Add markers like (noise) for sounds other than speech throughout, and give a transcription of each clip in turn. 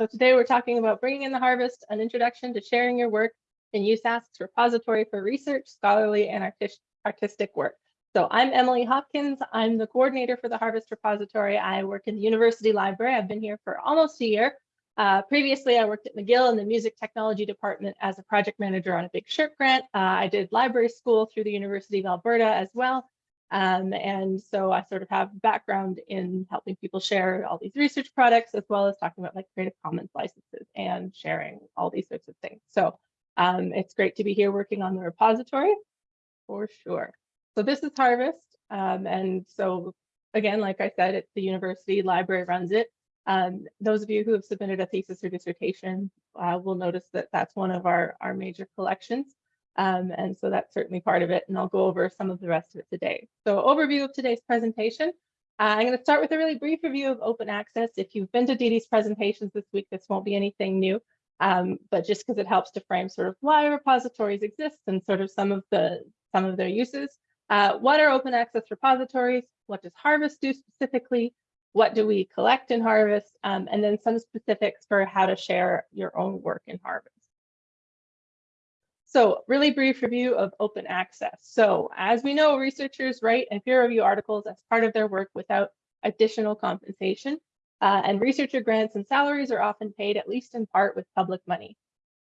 So today we're talking about bringing in the harvest, an introduction to sharing your work in USask's repository for research, scholarly, and artis artistic work. So I'm Emily Hopkins. I'm the coordinator for the Harvest Repository. I work in the University Library. I've been here for almost a year. Uh, previously, I worked at McGill in the Music Technology Department as a project manager on a big SSHRC grant. Uh, I did library school through the University of Alberta as well. Um, and so I sort of have background in helping people share all these research products, as well as talking about like Creative Commons licenses and sharing all these sorts of things. So um, it's great to be here working on the repository for sure. So this is Harvest. Um, and so again, like I said, it's the university library runs it. Um, those of you who have submitted a thesis or dissertation uh, will notice that that's one of our, our major collections. Um, and so that's certainly part of it. And I'll go over some of the rest of it today. So overview of today's presentation. Uh, I'm going to start with a really brief review of open access. If you've been to Dee's presentations this week, this won't be anything new, um, but just because it helps to frame sort of why repositories exist and sort of some of the some of their uses. Uh, what are open access repositories? What does Harvest do specifically? What do we collect in Harvest? Um, and then some specifics for how to share your own work in Harvest. So really brief review of open access. So as we know, researchers write and peer review articles as part of their work without additional compensation. Uh, and researcher grants and salaries are often paid at least in part with public money.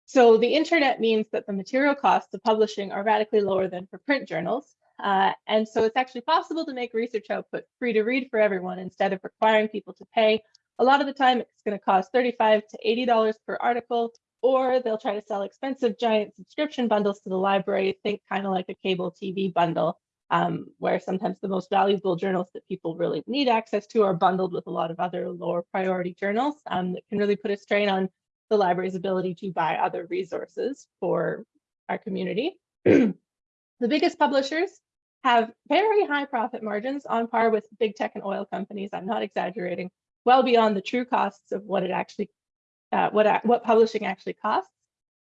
So the internet means that the material costs of publishing are radically lower than for print journals. Uh, and so it's actually possible to make research output free to read for everyone instead of requiring people to pay. A lot of the time it's going to cost 35 to $80 per article or they'll try to sell expensive giant subscription bundles to the library, think kind of like a cable TV bundle, um, where sometimes the most valuable journals that people really need access to are bundled with a lot of other lower priority journals um, that can really put a strain on the library's ability to buy other resources for our community. (clears throat) the biggest publishers have very high profit margins on par with big tech and oil companies. I'm not exaggerating, well beyond the true costs of what it actually uh, what, what publishing actually costs.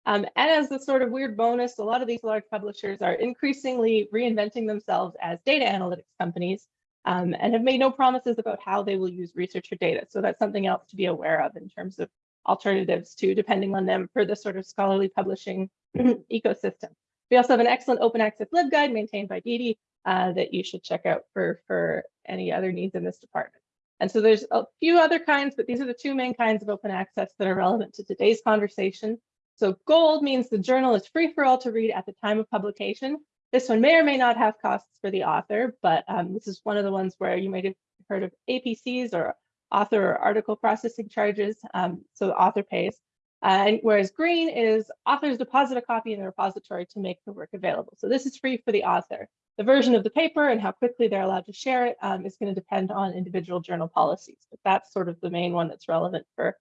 Um, and as a sort of weird bonus, a lot of these large publishers are increasingly reinventing themselves as data analytics companies um, and have made no promises about how they will use researcher data. So that's something else to be aware of in terms of alternatives to depending on them for the sort of scholarly publishing (clears throat) ecosystem. We also have an excellent open access LibGuide maintained by Dee uh, that you should check out for, for any other needs in this department. And so there's a few other kinds, but these are the two main kinds of open access that are relevant to today's conversation. So gold means the journal is free for all to read at the time of publication. This one may or may not have costs for the author, but um, this is one of the ones where you might have heard of APCs or author or article processing charges. Um, so the author pays. Uh, and whereas green is authors deposit a copy in the repository to make the work available. So this is free for the author. The version of the paper and how quickly they're allowed to share it um, is going to depend on individual journal policies, but that's sort of the main one that's relevant for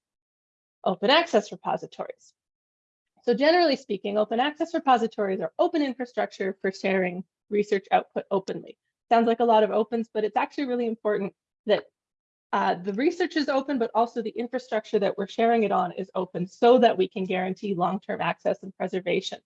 open access repositories. So generally speaking, open access repositories are open infrastructure for sharing research output openly. Sounds like a lot of opens, but it's actually really important that uh, the research is open, but also the infrastructure that we're sharing it on is open so that we can guarantee long-term access and preservation.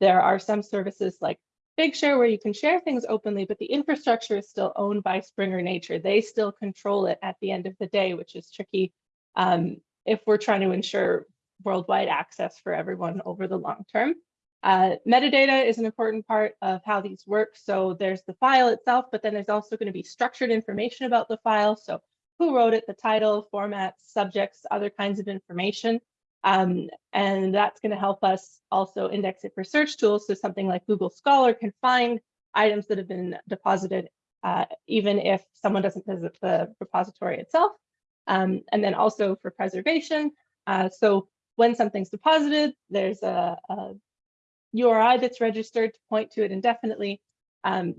There are some services like Figshare where you can share things openly, but the infrastructure is still owned by Springer Nature. They still control it at the end of the day, which is tricky um, if we're trying to ensure worldwide access for everyone over the long term. Uh, metadata is an important part of how these work. So there's the file itself, but then there's also going to be structured information about the file. So who wrote it, the title, format, subjects, other kinds of information. Um, and that's going to help us also index it for search tools. So something like Google Scholar can find items that have been deposited, uh, even if someone doesn't visit the repository itself. Um, and then also for preservation. Uh, so when something's deposited, there's a, a, URI that's registered to point to it indefinitely. Um,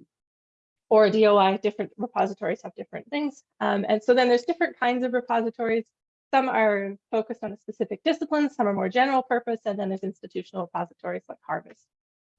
or DOI, different repositories have different things. Um, and so then there's different kinds of repositories. Some are focused on a specific discipline, some are more general purpose, and then there's institutional repositories like Harvest.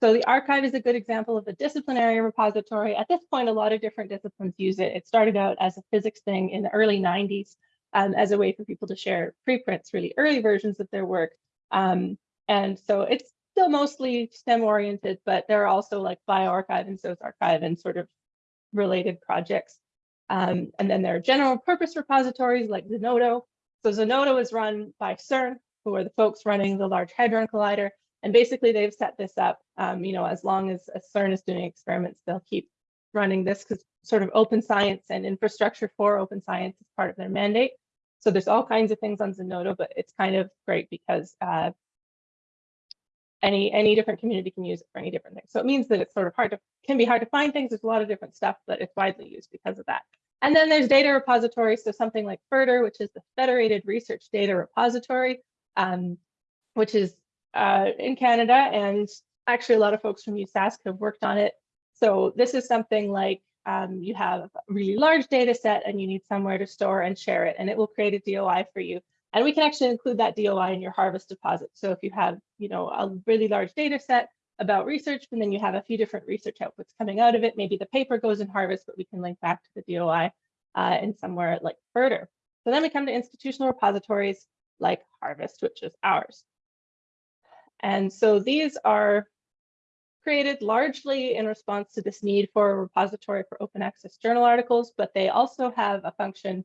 So the arXiv is a good example of a disciplinary repository. At this point, a lot of different disciplines use it. It started out as a physics thing in the early 90s um, as a way for people to share preprints, really early versions of their work. Um, and so it's still mostly STEM oriented, but there are also like bioRxiv and SocArXiv and sort of related projects. Um, and then there are general purpose repositories like Zenodo, So Zenodo is run by CERN, who are the folks running the Large Hadron Collider. And basically they've set this up, um, you know, as long as, as CERN is doing experiments, they'll keep running this because sort of open science and infrastructure for open science is part of their mandate. So there's all kinds of things on Zenodo, but it's kind of great because uh, any any different community can use it for any different things. So it means that it's sort of hard to can be hard to find things. There's a lot of different stuff, but it's widely used because of that. And then there's data repositories. So something like FRDR, which is the Federated Research Data Repository, um, which is uh, in Canada. And actually a lot of folks from USask have worked on it. So this is something like um, you have a really large data set and you need somewhere to store and share it, and it will create a DOI for you. And we can actually include that DOI in your harvest deposit. So if you have, you know, a really large data set about research, and then you have a few different research outputs coming out of it, maybe the paper goes in harvest, but we can link back to the DOI uh, in somewhere like FRDR. So then we come to institutional repositories like Harvest, which is ours. And so these are created largely in response to this need for a repository for open access journal articles, but they also have a function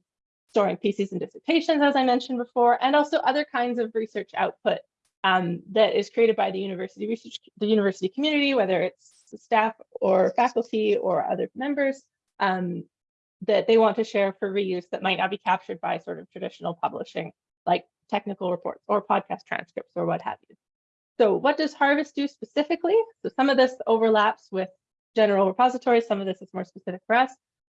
storing theses and dissertations, as I mentioned before, and also other kinds of research output um, that is created by the university research, the university community, whether it's staff or faculty or other members um, that they want to share for reuse that might not be captured by sort of traditional publishing, like technical reports or podcast transcripts or what have you. So what does Harvest do specifically? So some of this overlaps with general repositories, some of this is more specific for us.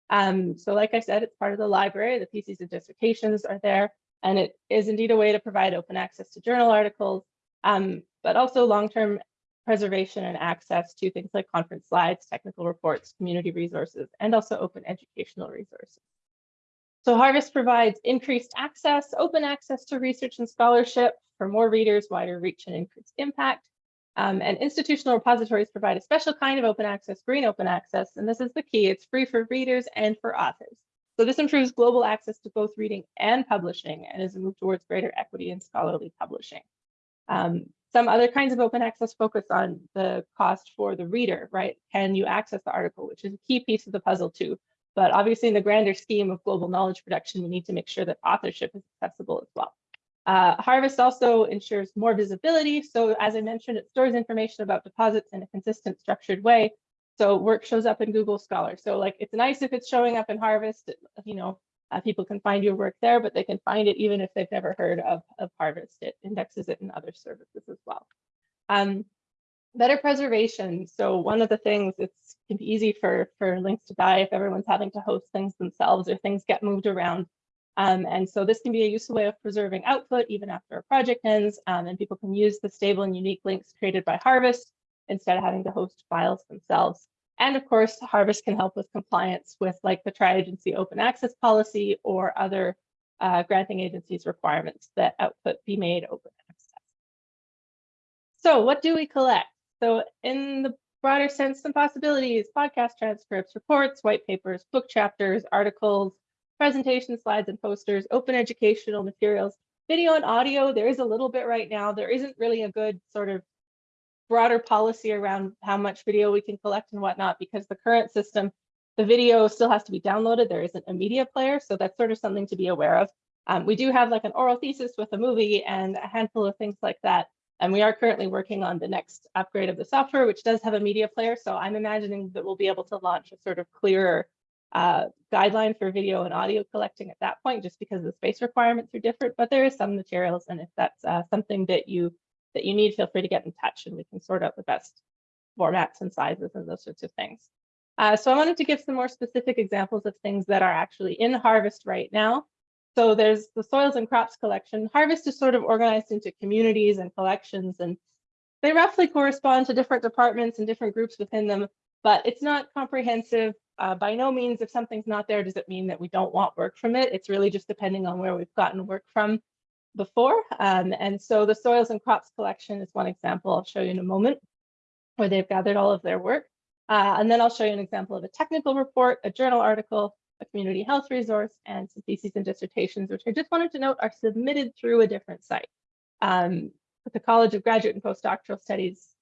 Um, so like I said, it's part of the library, the theses and dissertations are there, and it is indeed a way to provide open access to journal articles, um, but also long-term preservation and access to things like conference slides, technical reports, community resources, and also open educational resources. So Harvest provides increased access, open access to research and scholarship for more readers, wider reach, and increased impact. Um, and institutional repositories provide a special kind of open access, green open access, and this is the key. It's free for readers and for authors. So this improves global access to both reading and publishing and is a move towards greater equity in scholarly publishing. Um, some other kinds of open access focus on the cost for the reader, right? Can you access the article, which is a key piece of the puzzle too. But obviously in the grander scheme of global knowledge production, we need to make sure that authorship is accessible as well. Uh, Harvest also ensures more visibility. So as I mentioned, it stores information about deposits in a consistent structured way. So work shows up in Google Scholar. So like it's nice if it's showing up in Harvest, you know, uh, people can find your work there, but they can find it even if they've never heard of, of Harvest. It indexes it in other services as well. Um, better preservation. So one of the things it's can be easy for for links to die if everyone's having to host things themselves or things get moved around. Um, and so this can be a useful way of preserving output even after a project ends, um, and people can use the stable and unique links created by Harvest instead of having to host files themselves. And of course, Harvest can help with compliance with like the tri-agency open access policy or other uh, granting agencies requirements that output be made open access. So what do we collect? So in the broader sense, some possibilities, podcast transcripts, reports, white papers, book chapters, articles, presentation slides and posters, open educational materials, video and audio. There is a little bit right now. There isn't really a good sort of broader policy around how much video we can collect and whatnot, because the current system, the video still has to be downloaded. There isn't a media player. So that's sort of something to be aware of. Um, we do have like an oral thesis with a movie and a handful of things like that. And we are currently working on the next upgrade of the software, which does have a media player. So I'm imagining that we'll be able to launch a sort of clearer uh, guideline for video and audio collecting at that point, just because the space requirements are different. But there is some materials, and if that's uh, something that you that you need, feel free to get in touch, and we can sort out the best formats and sizes and those sorts of things. Uh, so I wanted to give some more specific examples of things that are actually in Harvest right now. So there's the soils and crops collection. Harvest is sort of organized into communities and collections, and they roughly correspond to different departments and different groups within them, but it's not comprehensive. Uh, by no means, if something's not there, does it mean that we don't want work from it? It's really just depending on where we've gotten work from before. Um, and so the soils and crops collection is one example I'll show you in a moment, where they've gathered all of their work. Uh, and then I'll show you an example of a technical report, a journal article, a community health resource, and some theses and dissertations, which I just wanted to note are submitted through a different site. Um, but the College of Graduate and Postdoctoral Studies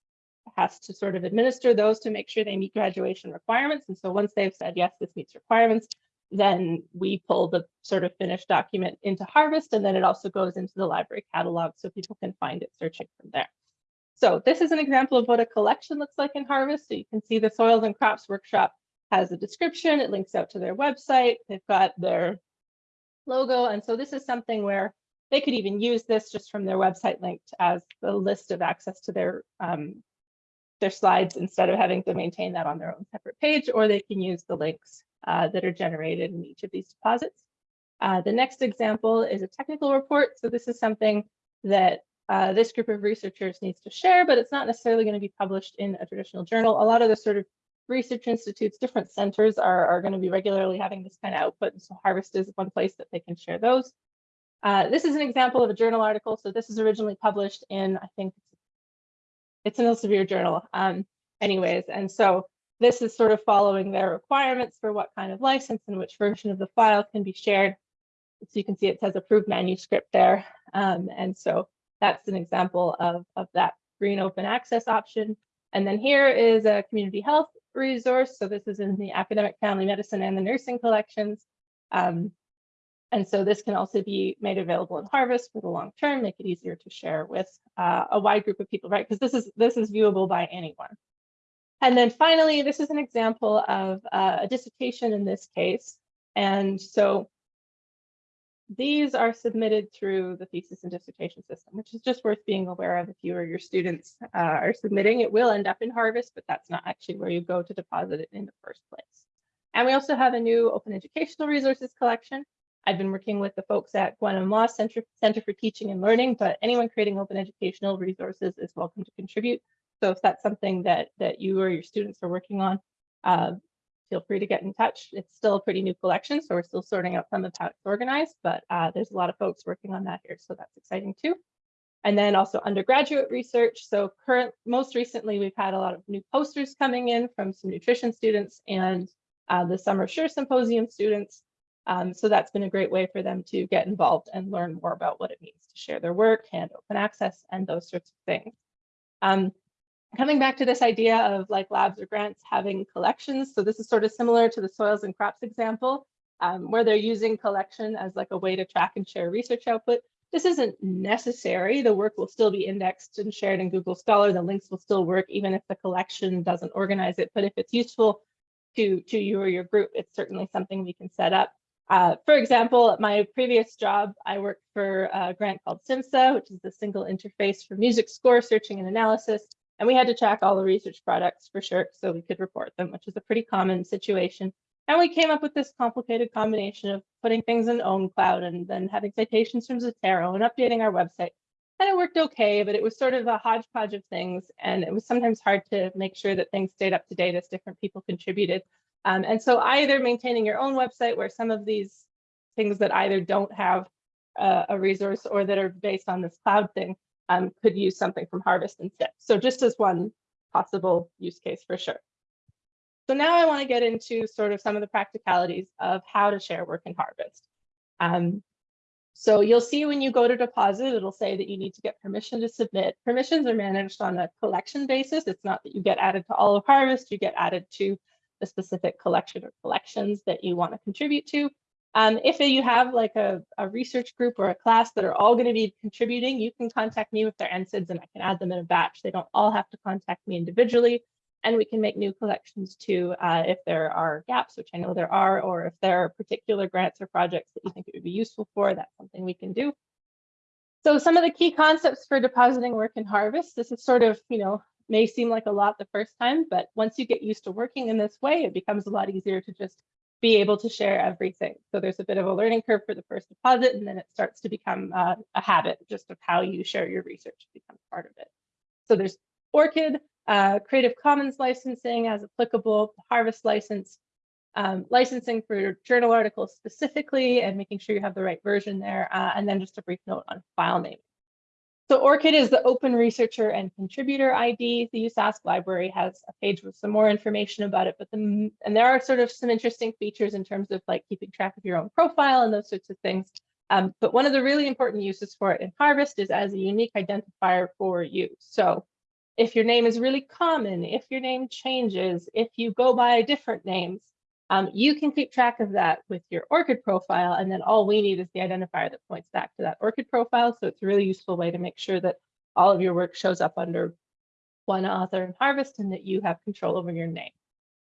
has to sort of administer those to make sure they meet graduation requirements. And so once they've said, yes, this meets requirements, then we pull the sort of finished document into Harvest, and then it also goes into the library catalog so people can find it searching from there. So this is an example of what a collection looks like in Harvest. So you can see the Soils and Crops Workshop has a description, it links out to their website, they've got their logo, and so this is something where they could even use this just from their website linked as the list of access to their um, their slides instead of having to maintain that on their own separate page, or they can use the links uh, that are generated in each of these deposits. Uh, the next example is a technical report. So this is something that uh, this group of researchers needs to share, but it's not necessarily going to be published in a traditional journal. A lot of the sort of research institutes, different centers are, are going to be regularly having this kind of output. And So Harvest is one place that they can share those. Uh, this is an example of a journal article. So this is originally published in, I think, it's an Elsevier journal. Um, anyways, and so this is sort of following their requirements for what kind of license and which version of the file can be shared. So you can see it says approved manuscript there. Um, and so that's an example of, of that green open access option. And then here is a community health resource. So this is in the academic family medicine and the nursing collections. Um, and so this can also be made available in Harvest for the long term, make it easier to share with uh, a wide group of people, right? Because this is this is viewable by anyone. And then finally, this is an example of uh, a dissertation in this case. And so these are submitted through the thesis and dissertation system, which is just worth being aware of if you or your students uh, are submitting. It will end up in Harvest, but that's not actually where you go to deposit it in the first place. And we also have a new open educational resources collection. I've been working with the folks at Gwenna Moss Center, Center for Teaching and Learning, but anyone creating open educational resources is welcome to contribute. So if that's something that, that you or your students are working on, uh, feel free to get in touch. It's still a pretty new collection, so we're still sorting out some of how it's organized, but uh, there's a lot of folks working on that here, so that's exciting too. And then also undergraduate research. So current, most recently, we've had a lot of new posters coming in from some nutrition students and uh, the Summer Sure Symposium students. Um, so that's been a great way for them to get involved and learn more about what it means to share their work and open access and those sorts of things. Um, coming back to this idea of like labs or grants having collections. So this is sort of similar to the soils and crops example, um, where they're using collection as like a way to track and share research output. This isn't necessary. The work will still be indexed and shared in Google Scholar. The links will still work even if the collection doesn't organize it. But if it's useful to, to you or your group, it's certainly something we can set up. Uh, for example, at my previous job, I worked for a grant called SIMSSA, which is the single interface for music score searching and analysis. And we had to track all the research products for sure so we could report them, which is a pretty common situation. And we came up with this complicated combination of putting things in OwnCloud and then having citations from Zotero and updating our website. And it worked okay, but it was sort of a hodgepodge of things. And it was sometimes hard to make sure that things stayed up to date as different people contributed. Um, and so either maintaining your own website where some of these things that either don't have uh, a resource or that are based on this cloud thing um, could use something from Harvest instead. So just as one possible use case for sure. So now I want to get into sort of some of the practicalities of how to share work in Harvest. Um, so you'll see when you go to deposit, it'll say that you need to get permission to submit. Permissions are managed on a collection basis. It's not that you get added to all of Harvest, you get added to the specific collection or collections that you want to contribute to. Um, if you have like a, a, research group or a class that are all going to be contributing, you can contact me with their NSIDs and I can add them in a batch. They don't all have to contact me individually. And we can make new collections too uh, if there are gaps, which I know there are, or if there are particular grants or projects that you think it would be useful for, that's something we can do. So some of the key concepts for depositing work in Harvest, this is sort of, you know, may seem like a lot the first time, but once you get used to working in this way, it becomes a lot easier to just be able to share everything. So there's a bit of a learning curve for the first deposit, and then it starts to become uh, a habit just of how you share your research becomes part of it. So there's ORCID, uh, Creative Commons licensing as applicable, Harvest license, um, licensing for journal articles specifically, and making sure you have the right version there, uh, and then just a brief note on file name. So ORCID is the Open Researcher and Contributor ID. The USask library has a page with some more information about it, but the, and there are sort of some interesting features in terms of like keeping track of your own profile and those sorts of things. Um, but one of the really important uses for it in Harvest is as a unique identifier for you. So if your name is really common, if your name changes, if you go by different names, Um, you can keep track of that with your ORCID profile, and then all we need is the identifier that points back to that ORCID profile. So it's a really useful way to make sure that all of your work shows up under one author in Harvest and that you have control over your name.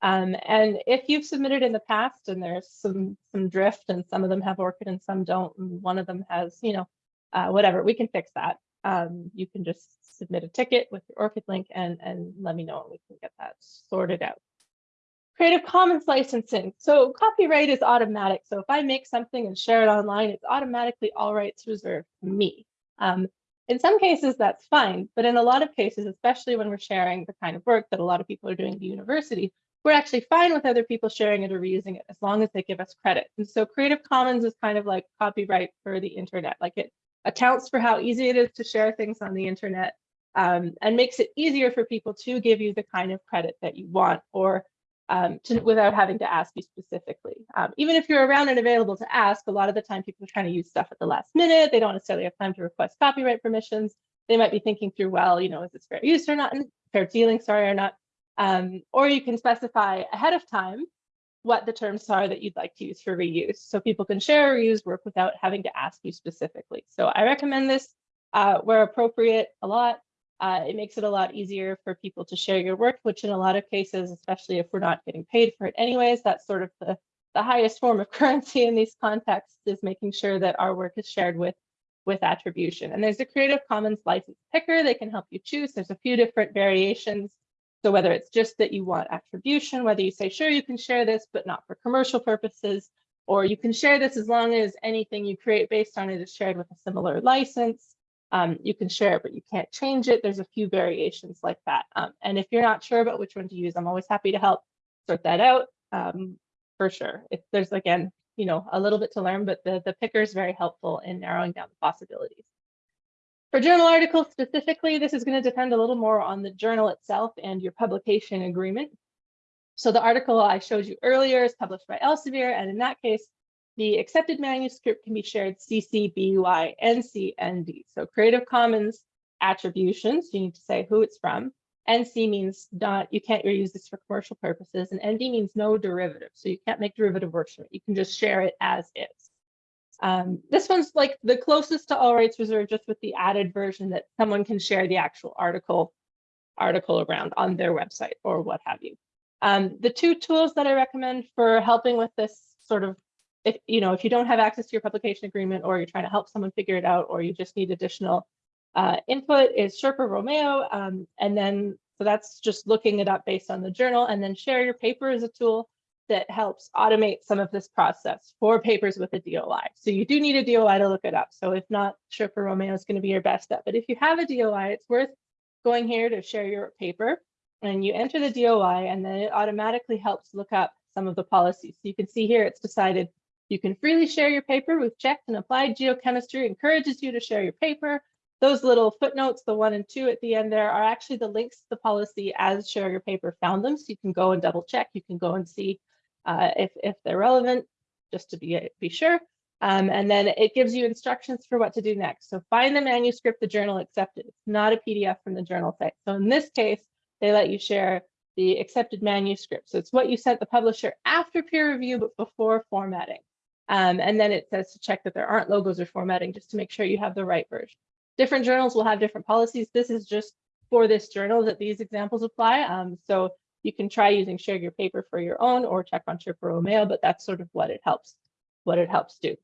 Um, and if you've submitted in the past and there's some some drift and some of them have ORCID and some don't, and one of them has, you know, uh, whatever, we can fix that. Um, you can just submit a ticket with your ORCID link and, and let me know and we can get that sorted out. Creative Commons licensing. So copyright is automatic. So if I make something and share it online, it's automatically all rights reserved me. Um, in some cases, that's fine. But in a lot of cases, especially when we're sharing the kind of work that a lot of people are doing at the university, we're actually fine with other people sharing it or reusing it as long as they give us credit. And so Creative Commons is kind of like copyright for the internet. Like it accounts for how easy it is to share things on the internet um, and makes it easier for people to give you the kind of credit that you want or um, to, without having to ask you specifically. Um, even if you're around and available to ask, a lot of the time people are trying to use stuff at the last minute. They don't necessarily have time to request copyright permissions. They might be thinking through, well, you know, is this fair use or not, fair dealing, sorry, or not. Um, or you can specify ahead of time what the terms are that you'd like to use for reuse. So people can share or reuse work without having to ask you specifically. So I recommend this uh, where appropriate a lot. Uh, it makes it a lot easier for people to share your work, which in a lot of cases, especially if we're not getting paid for it anyways, that's sort of the, the highest form of (laughs) currency in these contexts is making sure that our work is shared with, with attribution. And there's a Creative Commons license picker. They can help you choose. There's a few different variations. So whether it's just that you want attribution, whether you say, sure, you can share this, but not for commercial purposes, or you can share this as long as anything you create based on it is shared with a similar license. Um, you can share it, but you can't change it. There's a few variations like that. Um, and if you're not sure about which one to use, I'm always happy to help sort that out um, for sure. If there's, again, you know, a little bit to learn, but the, the picker is very helpful in narrowing down the possibilities. For journal articles specifically, this is going to depend a little more on the journal itself and your publication agreement. So the article I showed you earlier is published by Elsevier, and in that case, the accepted manuscript can be shared CC, BY, NC, ND. So Creative Commons attributions, you need to say who it's from. NC means not, you can't reuse this for commercial purposes, and ND means no derivative. So you can't make derivative works from it. You can just share it as is. Um, this one's like the closest to all rights reserved, just with the added version that someone can share the actual article article around on their website or what have you. Um, the two tools that I recommend for helping with this sort of if you know if you don't have access to your publication agreement or you're trying to help someone figure it out or you just need additional uh, input is Sherpa Romeo um, and then so that's just looking it up based on the journal and then share your paper is a tool that helps automate some of this process for papers with a DOI. So you do need a DOI to look it up. So if not, Sherpa Romeo is going to be your best bet. But if you have a DOI, it's worth going here to share your paper and you enter the DOI and then it automatically helps look up some of the policies. So you can see here it's decided you can freely share your paper. We've checked and applied geochemistry encourages you to share your paper. Those little footnotes, the one and two at the end there are actually the links to the policy as share your paper found them. So you can go and double check. You can go and see uh, if, if they're relevant, just to be, be sure. Um, and then it gives you instructions for what to do next. So find the manuscript the journal accepted. It's not a PDF from the journal site. So in this case, they let you share the accepted manuscript. So it's what you sent the publisher after peer review, but before formatting. Um, and then it says to check that there aren't logos or formatting just to make sure you have the right version. Different journals will have different policies. This is just for this journal that these examples apply. Um, so you can try using share your paper for your own or check on Romeo, but that's sort of what it helps, what it helps do.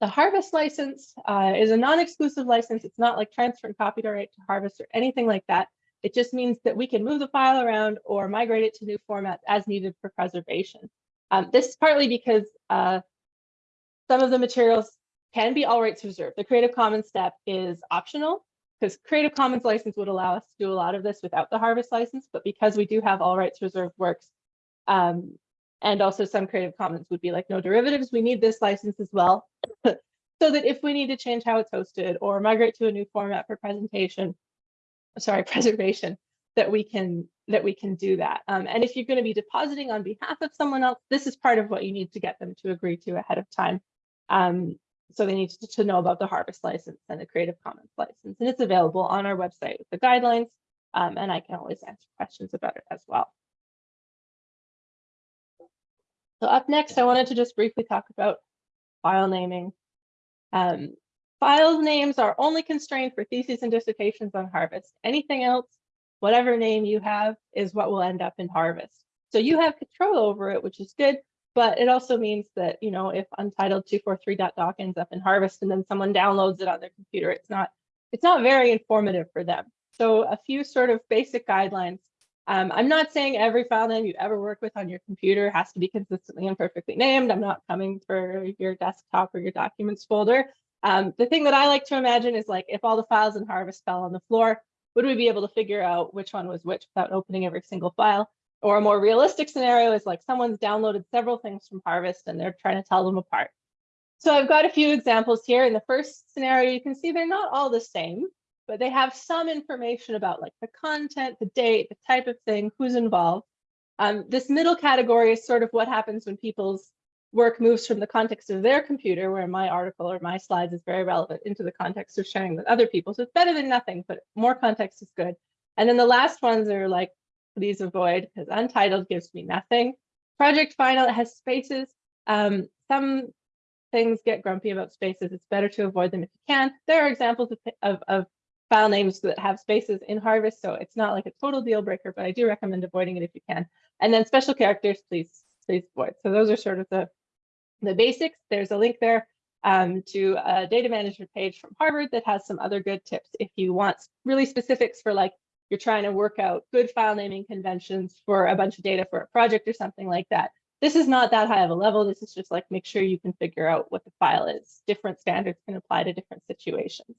The Harvest license uh, is a non-exclusive license. It's not like transferring copyright to Harvest or anything like that. It just means that we can move the file around or migrate it to new formats as needed for preservation. Um, this is partly because uh, some of the materials can be all rights reserved. The Creative Commons step is optional because Creative Commons license would allow us to do a lot of this without the Harvest license, but because we do have all rights reserved works, um, and also some Creative Commons would be like no derivatives, we need this license as well. (laughs) so that if we need to change how it's hosted or migrate to a new format for presentation, sorry, (laughs) preservation, that we can that we can do that. Um, and if you're going to be depositing on behalf of someone else, this is part of what you need to get them to agree to ahead of time. Um, so they need to, to, know about the harvest license and the Creative Commons license. And it's available on our website with the guidelines. Um, and I can always answer questions about it as well. So up next, I wanted to just briefly talk about file naming. Um, file names are only constrained for theses and dissertations on Harvest. Anything else, whatever name you have, is what will end up in Harvest. So you have control over it, which is good, but it also means that, you know, if untitled 243.doc ends up in Harvest and then someone downloads it on their computer, it's not, it's not very informative for them. So a few sort of basic guidelines. Um, I'm not saying every file name you ever work with on your computer has to be consistently and perfectly named. I'm not coming for your desktop or your documents folder. Um, the thing that I like to imagine is like if all the files in Harvest fell on the floor, would we be able to figure out which one was which without opening every single file? Or a more realistic scenario is like someone's downloaded several things from Harvest and they're trying to tell them apart. So I've got a few examples here. In the first scenario, you can see they're not all the same, but they have some information about like the content, the date, the type of thing, who's involved. Um, this middle category is sort of what happens when people's work moves from the context of their computer, where my article or my slides is very relevant, into the context of sharing with other people. So it's better than nothing, but more context is good. And then the last ones are like please avoid because untitled gives me nothing. Project final it has spaces. Um, some things get grumpy about spaces. It's better to avoid them if you can. There are examples of, of, of file names that have spaces in Harvest, so it's not like a total deal breaker, but I do recommend avoiding it if you can. And then special characters, please, please avoid. So those are sort of the, the basics. There's a link there um, to a data management page from Harvard that has some other good tips if you want really specifics for like you're trying to work out good file naming conventions for a bunch of data for a project or something like that. This is not that high of a level. This is just like make sure you can figure out what the file is. Different standards can apply to different situations.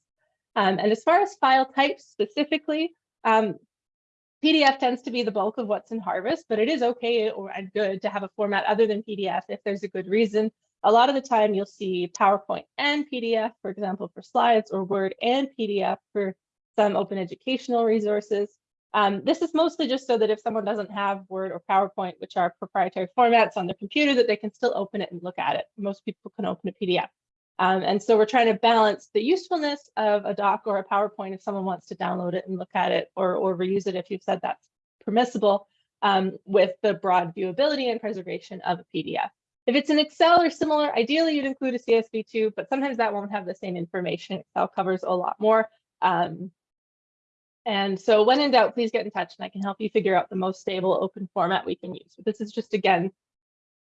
Um, and as far as file types specifically, um, PDF tends to be the bulk of what's in Harvest, but it is okay or good to have a format other than PDF if there's a good reason. A lot of the time you'll see PowerPoint and PDF, for example, for slides or Word and PDF for some open educational resources. Um, this is mostly just so that if someone doesn't have Word or PowerPoint, which are proprietary formats on their computer, that they can still open it and look at it. Most people can open a PDF. Um, and so we're trying to balance the usefulness of a doc or a PowerPoint if someone wants to download it and look at it or, or reuse it if you've said that's permissible um, with the broad viewability and preservation of a PDF. If it's an Excel or similar, ideally you'd include a CSV too, but sometimes that won't have the same information. Excel covers a lot more. Um, and so when in doubt, please get in touch and I can help you figure out the most stable open format we can use. But this is just, again,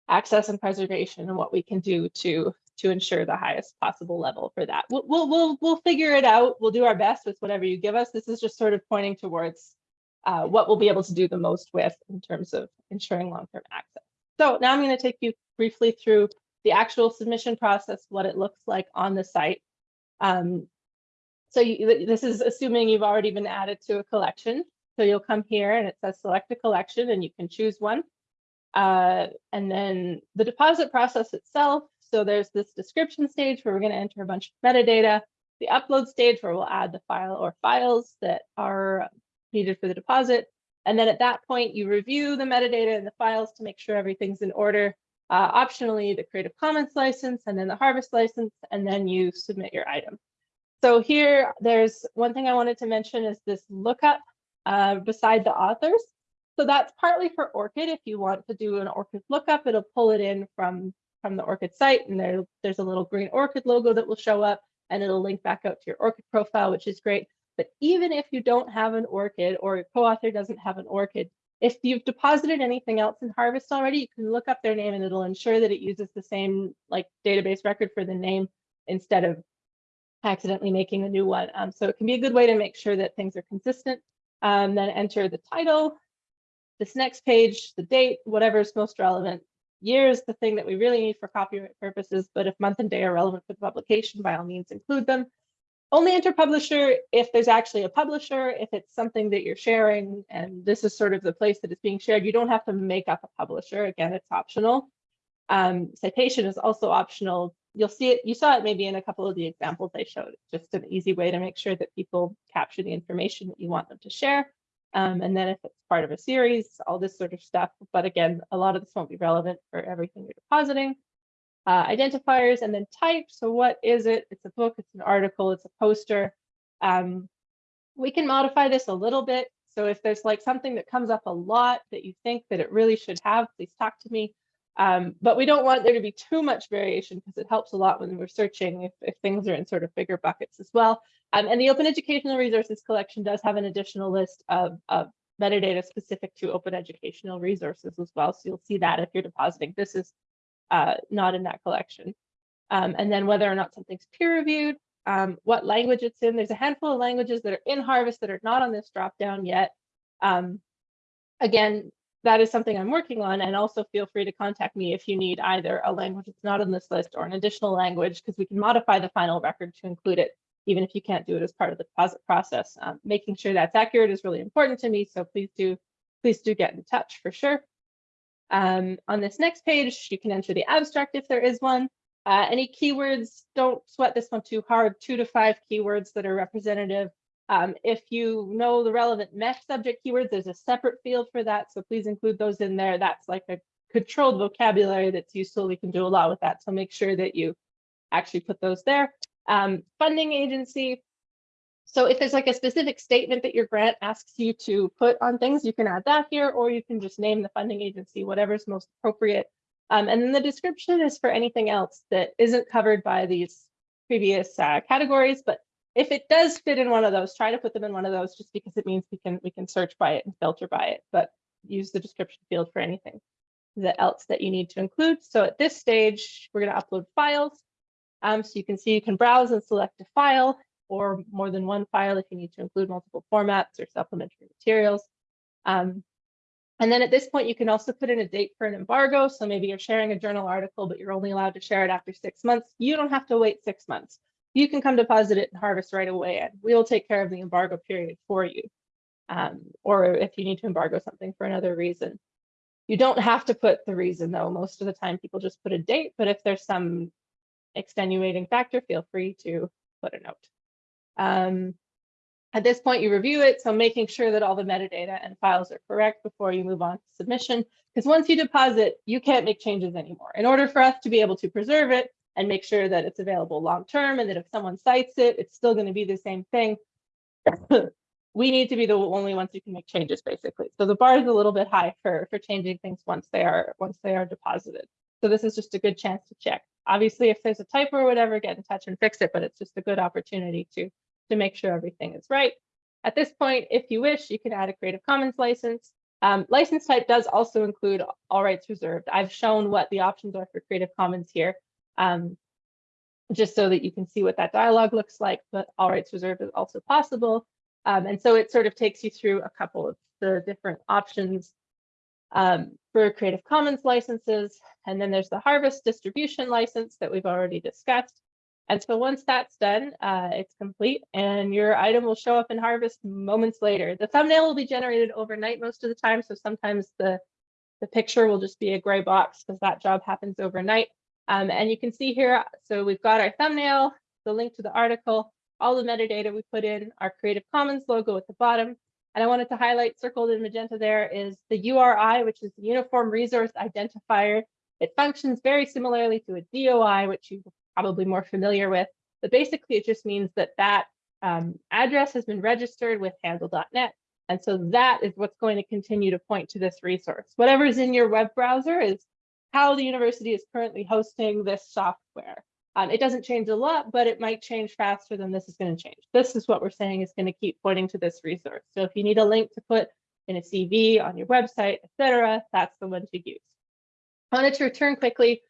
access and preservation and what we can do to, to ensure the highest possible level for that. We'll, we'll, we'll, we'll figure it out. We'll do our best with whatever you give us. This is just sort of pointing towards uh, what we'll be able to do the most with in terms of ensuring long-term access. So now I'm going to take you briefly through the actual submission process, what it looks like on the site. Um, so you, this is assuming you've already been added to a collection. So you'll come here and it says select a collection and you can choose one. Uh, and then the deposit process itself. So there's this description stage where we're going to enter a bunch of metadata, the upload stage where we'll add the file or files that are needed for the deposit. And then at that point, you review the metadata and the files to make sure everything's in order. Uh, optionally, the Creative Commons license and then the Harvest license, and then you submit your item. So here, there's one thing I wanted to mention is this lookup uh, beside the authors. So that's partly for ORCID. If you want to do an ORCID lookup, it'll pull it in from, from the ORCID site. And there, there's a little green ORCID logo that will show up and it'll link back out to your ORCID profile, which is great. But even if you don't have an ORCID or your co-author doesn't have an ORCID, if you've deposited anything else in Harvest already, you can look up their name and it'll ensure that it uses the same like database record for the name instead of accidentally making a new one. Um, so it can be a good way to make sure that things are consistent. Um, then enter the title, this next page, the date, whatever is most relevant. Year is the thing that we really need for copyright purposes, but if month and day are relevant for the publication, by all means include them. Only enter publisher if there's actually a publisher, if it's something that you're sharing, and this is sort of the place that it's being shared, you don't have to make up a publisher. Again, it's optional. Um, citation is also optional you'll see it, you saw it maybe in a couple of the examples I showed, just an easy way to make sure that people capture the information that you want them to share. Um, and then if it's part of a series, all this sort of stuff. But again, a lot of this won't be relevant for everything you're depositing. Uh, identifiers and then type. So what is it? It's a book, it's an article, it's a poster. Um, we can modify this a little bit. So if there's like something that comes up a lot that you think that it really should have, please talk to me. Um, but we don't want there to be too much variation because it helps a lot when we're searching if, if things are in sort of bigger buckets as well. Um, and the Open Educational Resources Collection does have an additional list of, of metadata specific to open educational resources as well. So you'll see that if you're depositing. This is uh, not in that collection. Um, and then whether or not something's peer reviewed, um, what language it's in. There's a handful of languages that are in Harvest that are not on this drop down yet. Um, again, that is something I'm working on and also feel free to contact me if you need either a language that's not on this list or an additional language because we can modify the final record to include it even if you can't do it as part of the deposit process. Um, making sure that's accurate is really important to me, so please do please do get in touch for sure. Um, on this next page, you can enter the abstract if there is one. Uh, any keywords, don't sweat this one too hard, two to five keywords that are representative um, if you know the relevant MeSH subject keywords, there's a separate field for that. So please include those in there. That's like a controlled vocabulary that's useful. We can do a lot with that. So make sure that you actually put those there. Um, funding agency. So if there's like a specific statement that your grant asks you to put on things, you can add that here, or you can just name the funding agency, whatever's most appropriate. Um, and then the description is for anything else that isn't covered by these previous uh, categories, but if it does fit in one of those, try to put them in one of those just because it means we can we can search by it and filter by it, but use the description field for anything that else that you need to include. So at this stage, we're going to upload files. Um, so you can see you can browse and select a file or more than one file if you need to include multiple formats or supplementary materials. Um, and then at this point, you can also put in a date for an embargo. So maybe you're sharing a journal article, but you're only allowed to share it after six months. You don't have to wait six months you can come deposit it and harvest right away and we'll take care of the embargo period for you. Um, or if you need to embargo something for another reason. You don't have to put the reason though. Most of the time people just put a date, but if there's some extenuating factor, feel free to put a note. Um, at this point, you review it, so making sure that all the metadata and files are correct before you move on to submission. Because once you deposit, you can't make changes anymore. In order for us to be able to preserve it, and make sure that it's available long term and that if someone cites it, it's still going to be the same thing. (coughs) we need to be the only ones who can make changes basically. So the bar is a little bit high for, for changing things once they are once they are deposited. So this is just a good chance to check. Obviously, if there's a typo or whatever, get in touch and fix it, but it's just a good opportunity to, to make sure everything is right. At this point, if you wish, you can add a Creative Commons license. Um, license type does also include all rights reserved. I've shown what the options are for Creative Commons here um, just so that you can see what that dialogue looks like, but all rights reserved is also possible. Um, and so it sort of takes you through a couple of the different options um, for Creative Commons licenses. And then there's the Harvest distribution license that we've already discussed. And so once that's done, uh, it's complete and your item will show up in Harvest moments later. The thumbnail will be generated overnight most of the time. So sometimes the, the picture will just be a gray box because that job happens overnight. Um, and you can see here, so we've got our thumbnail, the link to the article, all the metadata we put in, our Creative Commons logo at the bottom. And I wanted to highlight circled in magenta there is the URI, which is the Uniform Resource Identifier. It functions very similarly to a DOI, which you're probably more familiar with. But basically, it just means that that um, address has been registered with handle.net. And so that is what's going to continue to point to this resource. Whatever's in your web browser is how the university is currently hosting this software. Um, it doesn't change a lot, but it might change faster than this is going to change. This is what we're saying is going to keep pointing to this resource. So if you need a link to put in a CV on your website, etc., that's the one to use. I wanted to return quickly.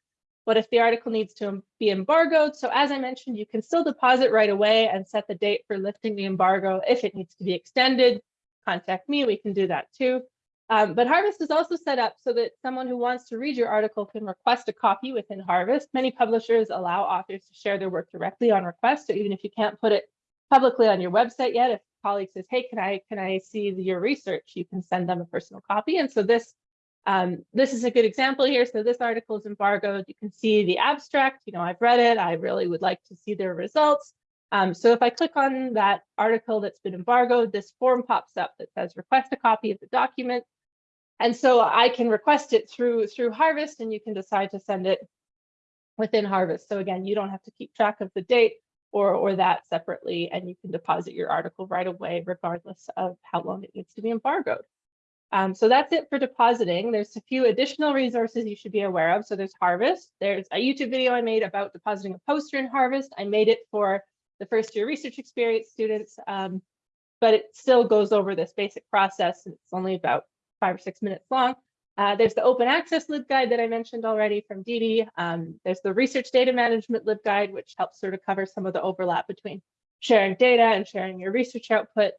What if the article needs to be embargoed? So as I mentioned, you can still deposit right away and set the date for lifting the embargo. If it needs to be extended, contact me, we can do that too. Um, but Harvest is also set up so that someone who wants to read your article can request a copy within Harvest. Many publishers allow authors to share their work directly on request. So even if you can't put it publicly on your website yet, if a colleague says, hey, can I can I see your research, you can send them a personal copy. And so this um, this is a good example here. So this article is embargoed. You can see the abstract. You know, I've read it. I really would like to see their results. Um, so if I click on that article that's been embargoed, this form pops up that says request a copy of the document. And so I can request it through through Harvest and you can decide to send it within Harvest. So again, you don't have to keep track of the date or, or that separately, and you can deposit your article right away, regardless of how long it needs to be embargoed. Um, so that's it for depositing. There's a few additional resources you should be aware of. So there's Harvest. There's a YouTube video I made about depositing a poster in Harvest. I made it for the first year research experience students, um, but it still goes over this basic process. and It's only about five or six minutes long. Uh, there's the open access LibGuide that I mentioned already from Didi. Um, there's the research data management LibGuide, which helps sort of cover some of the overlap between sharing data and sharing your research output,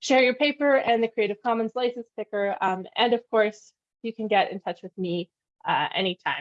share your paper and the Creative Commons license picker. Um, and of course, you can get in touch with me uh, anytime.